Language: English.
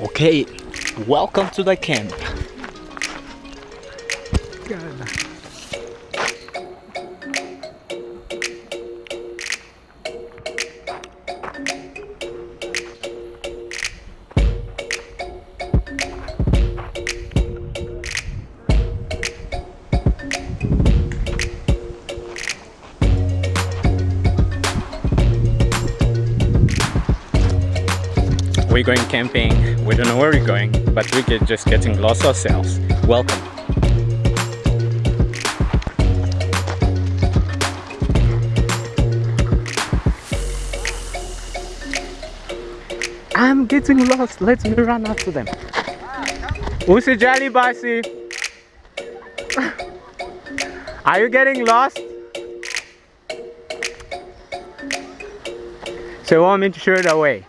Okay, welcome to the camp. We're going camping. We don't know where we're going, but we're just getting lost ourselves. Welcome. I'm getting lost. Let me run after them. Usijali basi. Are you getting lost? So you want me to show you the way?